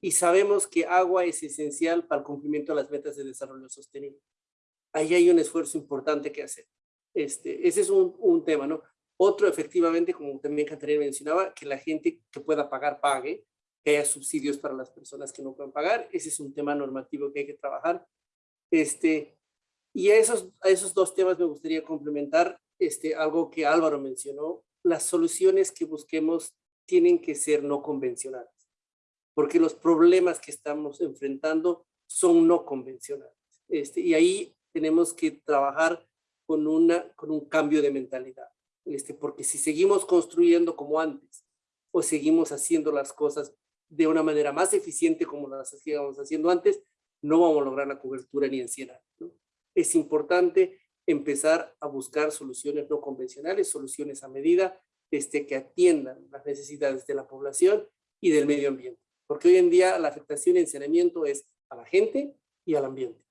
Y sabemos que agua es esencial para el cumplimiento de las metas de desarrollo sostenible ahí hay un esfuerzo importante que hacer. Este, ese es un, un tema, ¿no? Otro, efectivamente, como también Catarina mencionaba, que la gente que pueda pagar, pague, que haya subsidios para las personas que no pueden pagar. Ese es un tema normativo que hay que trabajar. Este, y a esos, a esos dos temas me gustaría complementar este, algo que Álvaro mencionó. Las soluciones que busquemos tienen que ser no convencionales, porque los problemas que estamos enfrentando son no convencionales. Este, y ahí tenemos que trabajar con, una, con un cambio de mentalidad. Este, porque si seguimos construyendo como antes o seguimos haciendo las cosas de una manera más eficiente como las hacíamos haciendo antes, no vamos a lograr la cobertura ni en 100 años. Es importante empezar a buscar soluciones no convencionales, soluciones a medida este, que atiendan las necesidades de la población y del medio ambiente. Porque hoy en día la afectación en saneamiento es a la gente y al ambiente.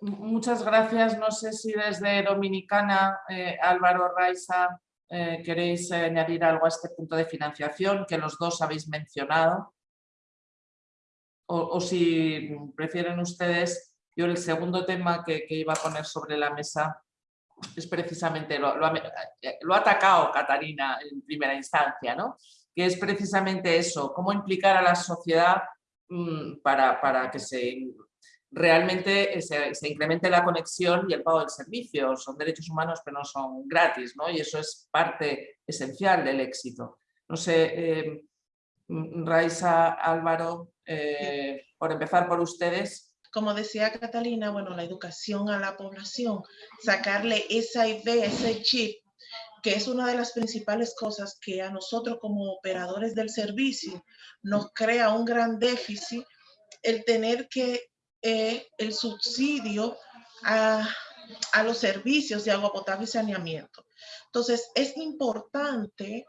Muchas gracias. No sé si desde Dominicana, eh, Álvaro Raiza, eh, queréis añadir algo a este punto de financiación que los dos habéis mencionado. O, si prefieren ustedes, yo el segundo tema que, iba a poner sobre la mesa es precisamente, lo, ha, lo ha atacado Catarina en primera instancia, ¿no? que es precisamente eso, cómo implicar a la sociedad mm, para, para que se realmente eh, se, incremente la conexión y el pago del servicio. Son derechos humanos pero no son gratis, ¿no? Y eso es parte esencial del éxito. No sé, eh, Raiza, Álvaro, eh, por empezar por ustedes. Como decía Catalina, bueno, la educación a la población, sacarle esa idea, ese chip que es una de las principales cosas que a nosotros como operadores del servicio nos crea un gran déficit, el tener que eh, el subsidio a, a los servicios de agua potable y saneamiento. Entonces, es importante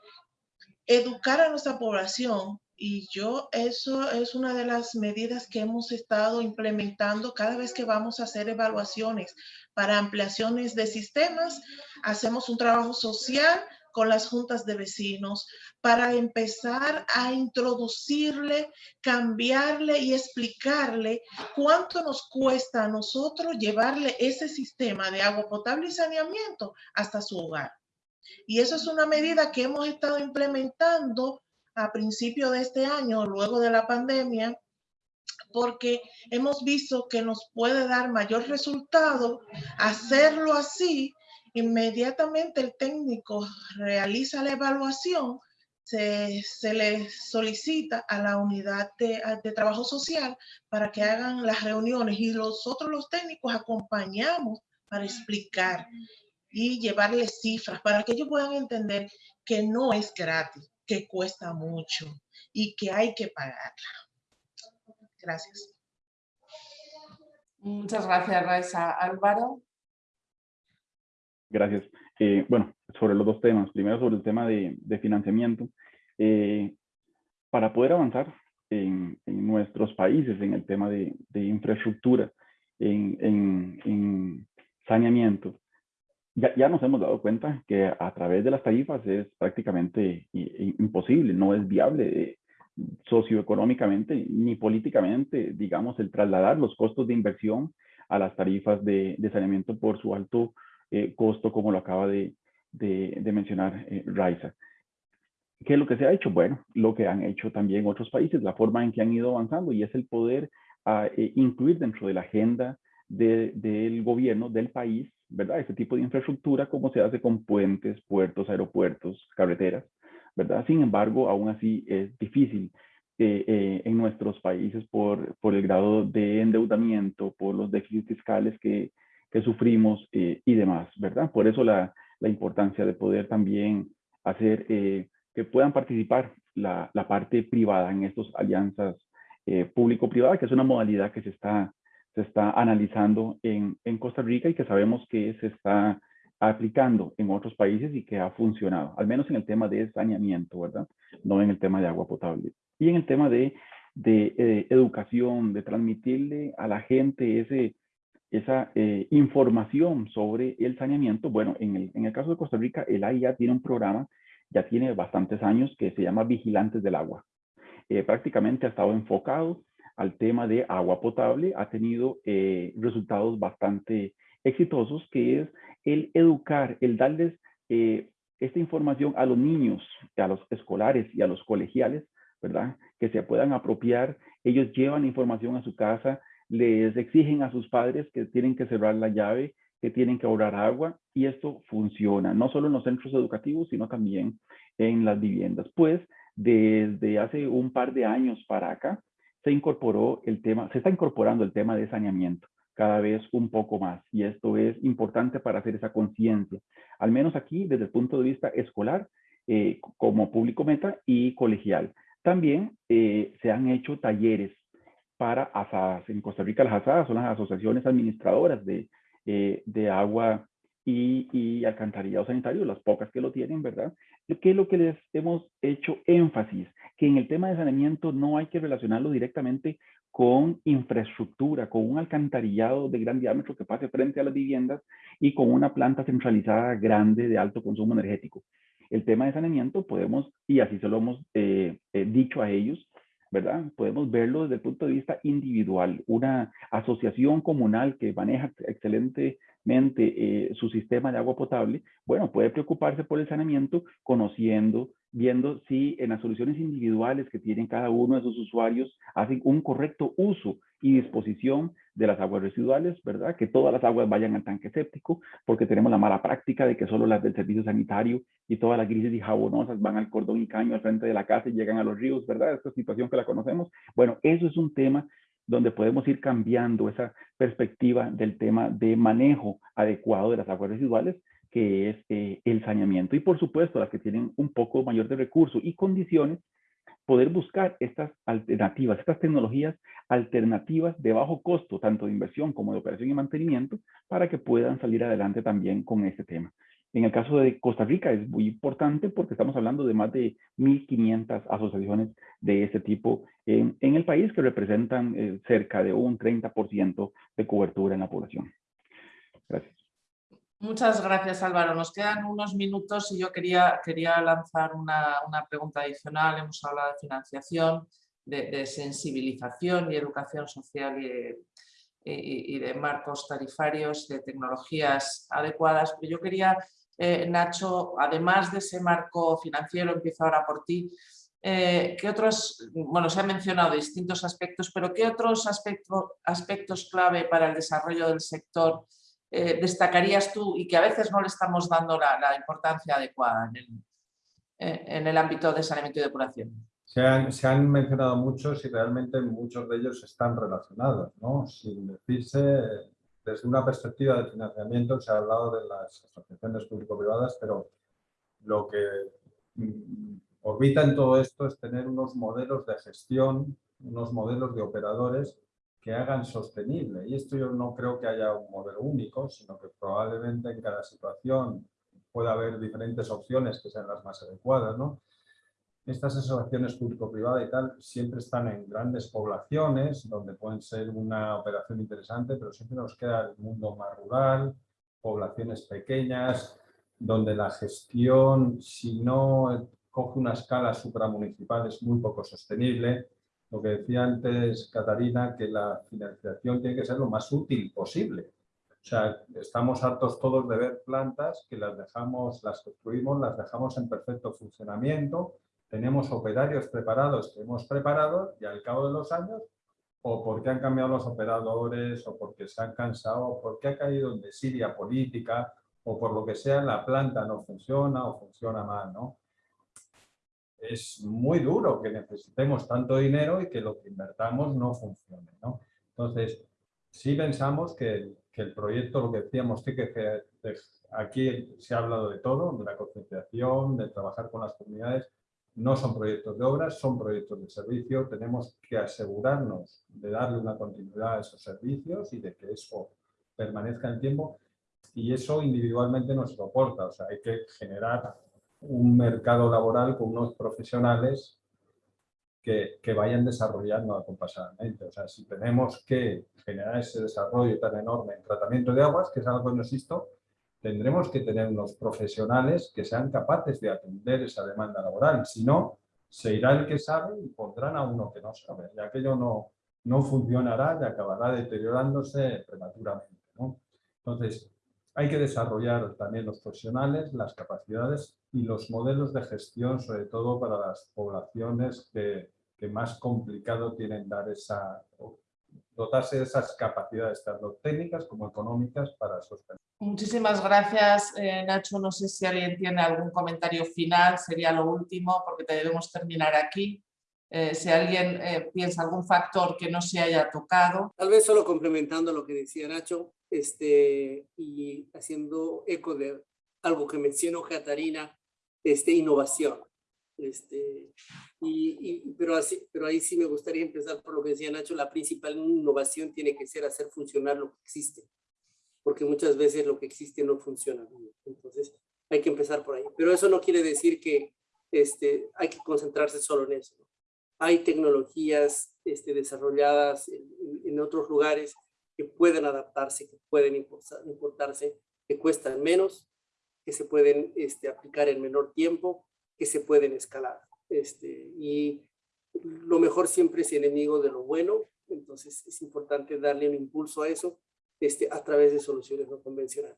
educar a nuestra población y yo, eso es una de las medidas que hemos estado implementando cada vez que vamos a hacer evaluaciones para ampliaciones de sistemas. Hacemos un trabajo social con las juntas de vecinos para empezar a introducirle, cambiarle y explicarle cuánto nos cuesta a nosotros llevarle ese sistema de agua potable y saneamiento hasta su hogar. Y eso es una medida que hemos estado implementando a principio de este año, luego de la pandemia, porque hemos visto que nos puede dar mayor resultado hacerlo así. Inmediatamente el técnico realiza la evaluación, se, le solicita a la unidad de, de, trabajo social para que hagan las reuniones y nosotros los técnicos acompañamos para explicar y llevarles cifras para que ellos puedan entender que no es gratis, que cuesta mucho y que hay que pagarla. Gracias. Muchas gracias, Raisa. Álvaro. Gracias. Eh, bueno, sobre los dos temas. Primero sobre el tema de, financiamiento. Eh, para poder avanzar en, nuestros países en el tema de, infraestructura, en saneamiento, ya, nos hemos dado cuenta que a través de las tarifas es prácticamente imposible, no es viable eh, socioeconómicamente ni políticamente, digamos, el trasladar los costos de inversión a las tarifas de, saneamiento por su alto eh, costo, como lo acaba de, mencionar eh, Raiza. ¿Qué es lo que se ha hecho? Bueno, lo que han hecho también otros países, la forma en que han ido avanzando y es el poder ah, incluir dentro de la agenda del gobierno del país ¿verdad? Ese tipo de infraestructura, como se hace con puentes, puertos, aeropuertos, carreteras, ¿verdad? Sin embargo, aún así es difícil eh, eh, en nuestros países por el grado de endeudamiento, por los déficits fiscales que, que sufrimos eh, y demás, ¿verdad? Por eso la, la, importancia de poder también hacer que puedan participar la, la, parte privada en estas alianzas público-privadas, que es una modalidad que se está se está analizando en, en, Costa Rica y que sabemos que se está aplicando en otros países y que ha funcionado, al menos en el tema de saneamiento, ¿verdad? No en el tema de agua potable. Y en el tema de, de eh, educación, de transmitirle a la gente ese, esa eh, información sobre el saneamiento. Bueno, en el, en el caso de Costa Rica, el AIA tiene un programa, ya tiene bastantes años, que se llama Vigilantes del Agua. Eh, prácticamente ha estado enfocado al tema de agua potable ha tenido eh, resultados bastante exitosos, que es el educar, el darles eh, esta información a los niños, a los escolares y a los colegiales, ¿verdad? Que se puedan apropiar. Ellos llevan información a su casa, les exigen a sus padres que tienen que cerrar la llave, que tienen que ahorrar agua, y esto funciona, no solo en los centros educativos, sino también en las viviendas. Pues desde hace un par de años para acá, se incorporó el tema, se está incorporando el tema de saneamiento cada vez un poco más y esto es importante para hacer esa conciencia, al menos aquí desde el punto de vista escolar eh, como público meta y colegial. También eh, se han hecho talleres para asadas. En Costa Rica las asadas son las asociaciones administradoras de, eh, de agua y, y, alcantarillado sanitario, las pocas que lo tienen, ¿verdad? ¿Qué es lo que les hemos hecho énfasis? que en el tema de saneamiento no hay que relacionarlo directamente con infraestructura, con un alcantarillado de gran diámetro que pase frente a las viviendas y con una planta centralizada grande de alto consumo energético. El tema de saneamiento podemos, y así se lo hemos eh, eh, dicho a ellos, ¿verdad? Podemos verlo desde el punto de vista individual. Una asociación comunal que maneja excelentemente eh, su sistema de agua potable, bueno, puede preocuparse por el saneamiento conociendo viendo si en las soluciones individuales que tienen cada uno de sus usuarios hacen un correcto uso y disposición de las aguas residuales, ¿verdad? Que todas las aguas vayan al tanque séptico, porque tenemos la mala práctica de que solo las del servicio sanitario y todas las grises y jabonosas van al cordón y caño al frente de la casa y llegan a los ríos, ¿verdad? Esta situación que la conocemos. Bueno, eso es un tema donde podemos ir cambiando esa perspectiva del tema de manejo adecuado de las aguas residuales que es eh, el saneamiento. Y por supuesto, las que tienen un poco mayor de recursos y condiciones, poder buscar estas alternativas, estas tecnologías alternativas de bajo costo, tanto de inversión como de operación y mantenimiento, para que puedan salir adelante también con este tema. En el caso de Costa Rica es muy importante porque estamos hablando de más de 1.500 asociaciones de este tipo en, en el país que representan eh, cerca de un 30% de cobertura en la población. Gracias. Muchas gracias Álvaro. Nos quedan unos minutos y yo quería, quería lanzar una, una pregunta adicional. Hemos hablado de financiación, de, de sensibilización y educación social y, y, y, de marcos tarifarios, de tecnologías adecuadas. Pero yo quería eh, Nacho, además de ese marco financiero, empiezo ahora por ti, eh, ¿qué otros, bueno, se han mencionado distintos aspectos, pero qué otros aspectos clave para el desarrollo del sector eh, destacarías tú y que a veces no le estamos dando la, importancia adecuada en el, ámbito de saneamiento y depuración? Se han, se han, mencionado muchos y realmente muchos de ellos están relacionados, ¿no? Sin decirse desde una perspectiva de financiamiento se ha hablado de las asociaciones público-privadas, pero lo que mm, orbita en todo esto es tener unos modelos de gestión, unos modelos de operadores que hagan sostenible. Y esto yo no creo que haya un modelo único, sino que probablemente en cada situación pueda haber diferentes opciones que sean las más adecuadas. ¿no? Estas asociaciones público-privada y tal siempre están en grandes poblaciones donde pueden ser una operación interesante, pero siempre nos queda el mundo más rural, poblaciones pequeñas, donde la gestión, si no coge una escala supramunicipal, es muy poco sostenible. Lo que decía antes Catarina, que la financiación tiene que ser lo más útil posible. O sea, estamos hartos todos de ver plantas que las dejamos, las construimos, las dejamos en perfecto funcionamiento, tenemos operarios preparados que hemos preparado y al cabo de los años, o porque han cambiado los operadores, o porque se han cansado, o porque ha caído en desidia política, o por lo que sea, la planta no funciona o funciona mal, ¿no? Es muy duro que necesitemos tanto dinero y que lo que invertamos no funcione, ¿no? Entonces, sí pensamos que, el proyecto, lo que decíamos, que aquí se ha hablado de todo, de la concienciación, de trabajar con las comunidades, no son proyectos de obras, son proyectos de servicio. Tenemos que asegurarnos de darle una continuidad a esos servicios y de que eso permanezca en tiempo. Y eso individualmente nos soporta. O sea, hay que generar un mercado laboral con unos profesionales que, que, vayan desarrollando acompasadamente. O sea, si tenemos que generar ese desarrollo tan enorme en tratamiento de aguas, que es algo que no existe, tendremos que tener unos profesionales que sean capaces de atender esa demanda laboral. Si no, se irá el que sabe y pondrán a uno que no sabe. Y aquello no, no funcionará y acabará deteriorándose prematuramente. Entonces, hay que desarrollar también los profesionales, las capacidades y los modelos de gestión, sobre todo para las poblaciones que, que más complicado tienen dar esa, dotarse de esas capacidades, tanto técnicas como económicas para sostener. Muchísimas gracias, eh, Nacho. No sé si alguien tiene algún comentario final, sería lo último, porque debemos terminar aquí. Eh, si alguien eh, piensa algún factor que no se haya tocado. Tal vez solo complementando lo que decía Nacho este, y haciendo eco de algo que mencionó Catarina, este, innovación. Este, y, y, pero, así, pero ahí sí me gustaría empezar por lo que decía Nacho, la principal innovación tiene que ser hacer funcionar lo que existe porque muchas veces lo que existe no funciona. Entonces hay que empezar por ahí. Pero eso no quiere decir que este, hay que concentrarse solo en eso. Hay tecnologías este, desarrolladas en, otros lugares que pueden adaptarse, que pueden importarse, que cuestan menos, que se pueden este, aplicar en menor tiempo, que se pueden escalar. Este, y lo mejor siempre es enemigo de lo bueno, entonces es importante darle un impulso a eso este, a través de soluciones no convencionales.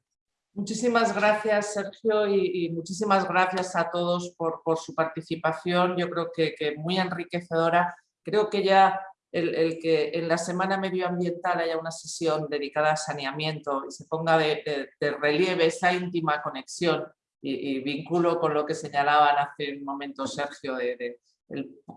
Muchísimas gracias, Sergio, y, muchísimas gracias a todos por, por su participación. Yo creo que, que, muy enriquecedora. Creo que ya el, que en la Semana Medioambiental haya una sesión dedicada a saneamiento y se ponga de, de relieve esa íntima conexión y, vinculo con lo que señalaban hace un momento Sergio de,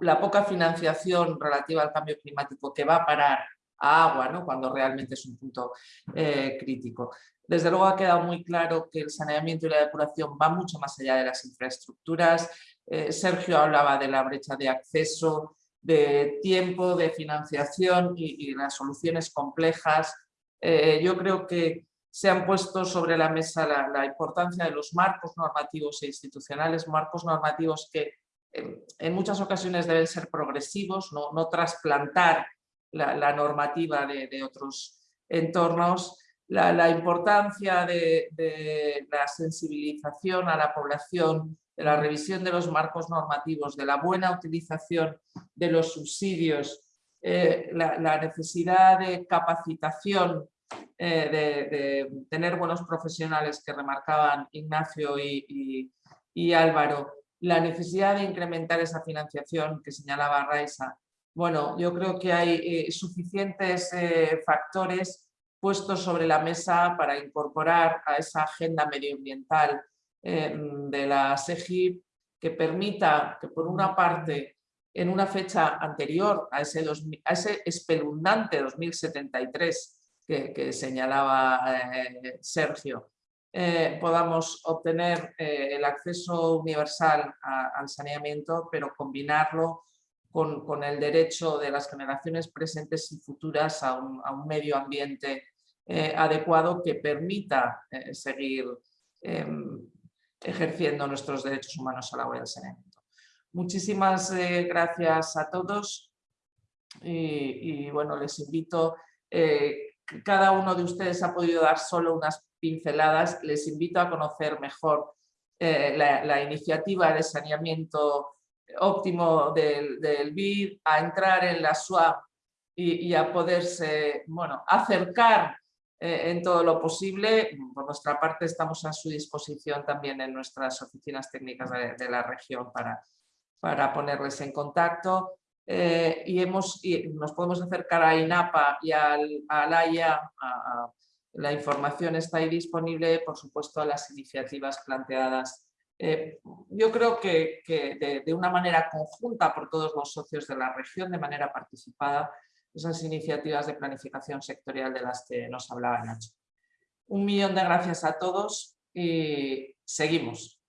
la poca financiación relativa al cambio climático que va a parar a agua, ¿no? cuando realmente es un punto eh, crítico. Desde luego ha quedado muy claro que el saneamiento y la depuración van mucho más allá de las infraestructuras. Eh, Sergio hablaba de la brecha de acceso, de tiempo, de financiación y, las soluciones complejas. Eh, yo creo que se han puesto sobre la mesa la, importancia de los marcos normativos e institucionales, marcos normativos que en muchas ocasiones deben ser progresivos, no, no trasplantar la, normativa de, otros entornos, la, importancia de, la sensibilización a la población, de la revisión de los marcos normativos, de la buena utilización de los subsidios, eh, la, necesidad de capacitación, eh, de, tener buenos profesionales que remarcaban Ignacio y, y Álvaro, la necesidad de incrementar esa financiación que señalaba Raisa. Bueno, yo creo que hay eh, suficientes eh, factores puestos sobre la mesa para incorporar a esa agenda medioambiental de la SEGIP que permita que por una parte en una fecha anterior a ese, a ese espeluznante 2073 que, señalaba Sergio, eh, podamos obtener eh, el acceso universal al saneamiento, pero combinarlo con, el derecho de las generaciones presentes y futuras a un, medio ambiente eh, adecuado que permita seguir em, ejerciendo nuestros derechos humanos a la hora del saneamiento. Muchísimas gracias a todos y, bueno, les invito, cada uno de ustedes ha podido dar solo unas pinceladas, les invito a conocer mejor eh, la, iniciativa de saneamiento óptimo del, del BID, a entrar en la SWAP y, a poderse bueno, acercar eh, en todo lo posible. Por nuestra parte estamos a su disposición también en nuestras oficinas técnicas de, la región para, para ponerles en contacto. Eh, y, hemos, nos podemos acercar a INAPA y al, al AIA, la información está ahí disponible, por supuesto, a las iniciativas planteadas. Eh, yo creo que, de, una manera conjunta por todos los socios de la región, de manera participada, esas iniciativas de planificación sectorial de las que nos hablaba Nacho. Un millón de gracias a todos y seguimos.